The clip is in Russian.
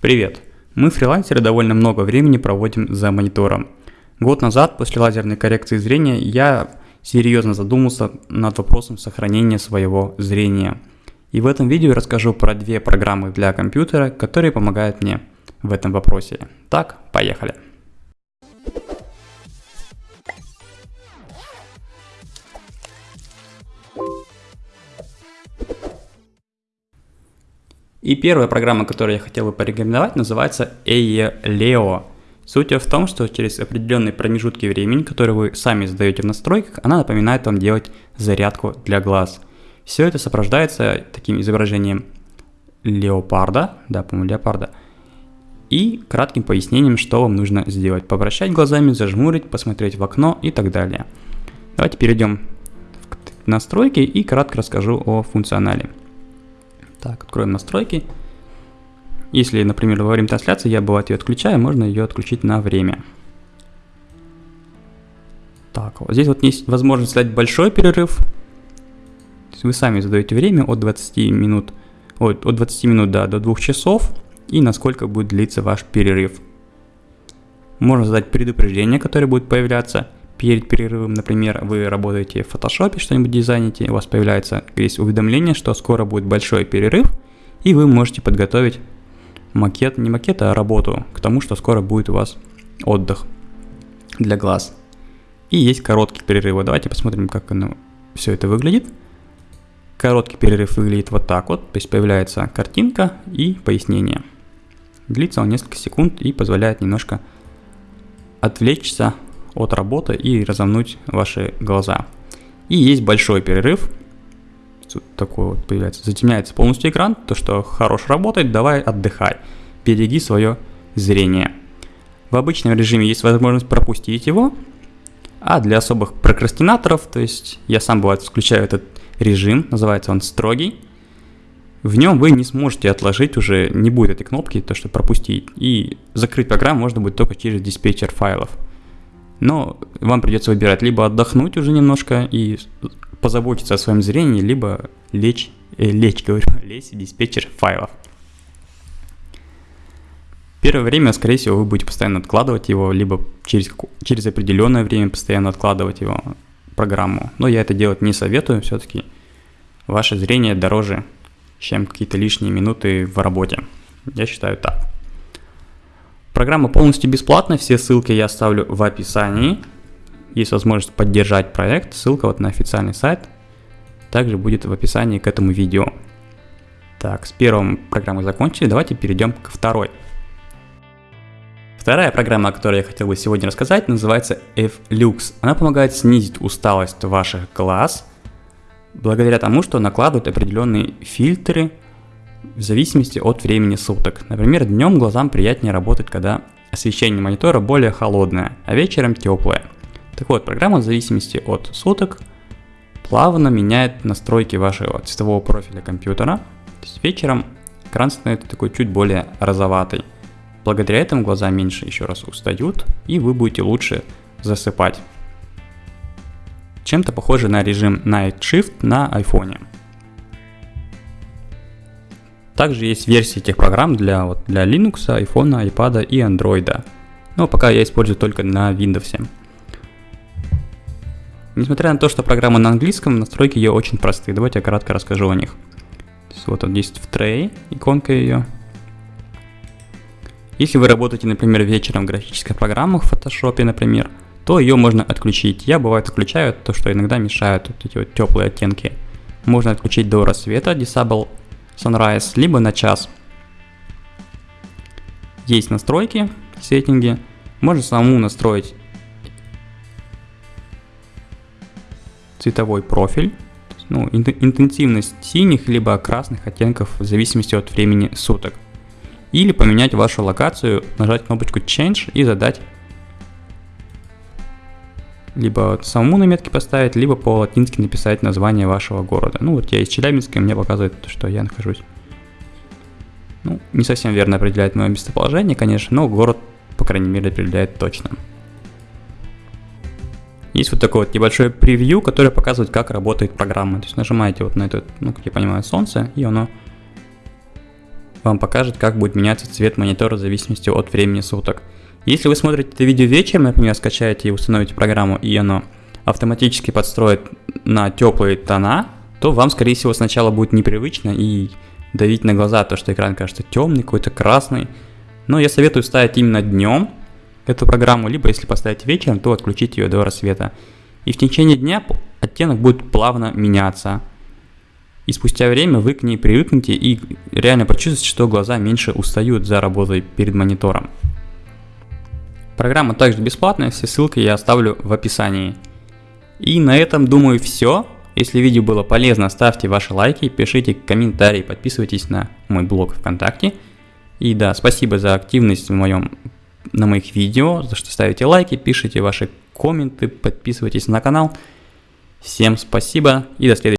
Привет! Мы, фрилансеры, довольно много времени проводим за монитором. Год назад, после лазерной коррекции зрения, я серьезно задумался над вопросом сохранения своего зрения. И в этом видео расскажу про две программы для компьютера, которые помогают мне в этом вопросе. Так, поехали! И первая программа, которую я хотел бы порекомендовать, называется EELEO. Суть в том, что через определенные промежутки времени, которые вы сами задаете в настройках, она напоминает вам делать зарядку для глаз. Все это сопровождается таким изображением леопарда, да, по-моему, леопарда, и кратким пояснением, что вам нужно сделать. Попрощать глазами, зажмурить, посмотреть в окно и так далее. Давайте перейдем в настройки и кратко расскажу о функционале. Так, откроем настройки. Если, например, во время трансляции я бывает ее отключаю, можно ее отключить на время. Так, вот здесь вот есть возможность дать большой перерыв. То есть вы сами задаете время от 20 минут, от, от 20 минут да, до 2 часов и насколько будет длиться ваш перерыв. Можно задать предупреждение, которое будет появляться перед перерывом, например, вы работаете в фотошопе, что-нибудь дизайните, у вас появляется здесь уведомление, что скоро будет большой перерыв, и вы можете подготовить макет, не макет, а работу к тому, что скоро будет у вас отдых для глаз. И есть короткий перерыв. Давайте посмотрим, как оно, все это выглядит. Короткий перерыв выглядит вот так вот, то есть появляется картинка и пояснение. Длится он несколько секунд и позволяет немножко отвлечься от работы и разомнуть ваши глаза. И есть большой перерыв, такой вот появляется, затемняется полностью экран, то что хорош работает, давай отдыхай, береги свое зрение. В обычном режиме есть возможность пропустить его, а для особых прокрастинаторов, то есть я сам бывает включаю этот режим, называется он строгий, в нем вы не сможете отложить уже, не будет этой кнопки, то что пропустить, и закрыть программу можно будет только через диспетчер файлов. Но вам придется выбирать либо отдохнуть уже немножко и позаботиться о своем зрении, либо лечь, э, лечь, говорю, лезть в диспетчер файлов. Первое время, скорее всего, вы будете постоянно откладывать его, либо через, через определенное время постоянно откладывать его программу. Но я это делать не советую, все-таки ваше зрение дороже, чем какие-то лишние минуты в работе. Я считаю так. Программа полностью бесплатная, все ссылки я оставлю в описании. Есть возможность поддержать проект, ссылка вот на официальный сайт также будет в описании к этому видео. Так, с первой программой закончили, давайте перейдем к второй. Вторая программа, о которой я хотел бы сегодня рассказать, называется F-Lux. Она помогает снизить усталость ваших глаз, благодаря тому, что накладывает определенные фильтры в зависимости от времени суток. Например, днем глазам приятнее работать, когда освещение монитора более холодное, а вечером теплое. Так вот, программа в зависимости от суток плавно меняет настройки вашего цветового профиля компьютера. То есть вечером экран становится такой чуть более розоватый. Благодаря этому глаза меньше еще раз устают, и вы будете лучше засыпать. Чем-то похоже на режим Night Shift на iPhone. Также есть версии этих программ для, вот, для Linux, iPhone, iPad и Android. Но пока я использую только на Windows. Несмотря на то, что программа на английском, настройки ее очень простые. Давайте я кратко расскажу о них. Вот он есть в трей, иконка ее. Если вы работаете, например, вечером в графических программах, в Photoshop, например, то ее можно отключить. Я бывает отключаю то, что иногда мешают вот эти вот теплые оттенки. Можно отключить до рассвета, Disable Sunrise, либо на час. Есть настройки, сеттинги. Можно самому настроить цветовой профиль, ну, интенсивность синих либо красных оттенков в зависимости от времени суток. Или поменять вашу локацию, нажать кнопочку Change и задать либо самому на метке поставить, либо по-латински написать название вашего города. Ну вот я из Челябинска, мне показывает, что я нахожусь. Ну, не совсем верно определяет мое местоположение, конечно, но город, по крайней мере, определяет точно. Есть вот такой вот небольшой превью, который показывает, как работает программа. То есть нажимаете вот на это, ну, как я понимаю, солнце, и оно вам покажет, как будет меняться цвет монитора в зависимости от времени суток. Если вы смотрите это видео вечером, например, скачаете и установите программу, и оно автоматически подстроит на теплые тона, то вам, скорее всего, сначала будет непривычно и давить на глаза, то что экран кажется темный, какой-то красный. Но я советую ставить именно днем эту программу, либо если поставить вечером, то отключить ее до рассвета. И в течение дня оттенок будет плавно меняться. И спустя время вы к ней привыкнете и реально почувствуете, что глаза меньше устают за работой перед монитором. Программа также бесплатная, все ссылки я оставлю в описании. И на этом, думаю, все. Если видео было полезно, ставьте ваши лайки, пишите комментарии, подписывайтесь на мой блог ВКонтакте. И да, спасибо за активность в моем, на моих видео, за что ставите лайки, пишите ваши комменты, подписывайтесь на канал. Всем спасибо и до следующего.